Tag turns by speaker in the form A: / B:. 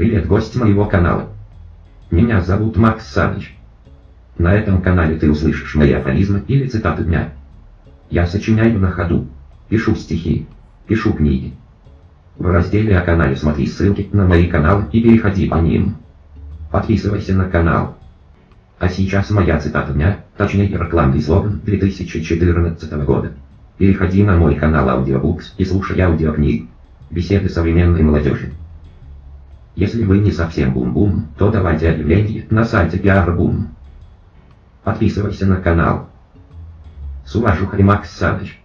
A: Привет, гость моего канала. Меня зовут Макс Саныч. На этом канале ты услышишь мои афоризмы или цитаты дня. Я сочиняю на ходу, пишу стихи, пишу книги. В разделе о канале смотри ссылки на мои каналы и переходи по ним. Подписывайся на канал. А сейчас моя цитата дня, точнее рекламный слоган 2014 года. Переходи на мой канал Audiobooks и слушай аудиокниг. Беседы современной молодежи. Если вы не совсем бум-бум, то давайте объявление на сайте PR-бум. Подписывайся на канал. С уважухой Макс Саныч.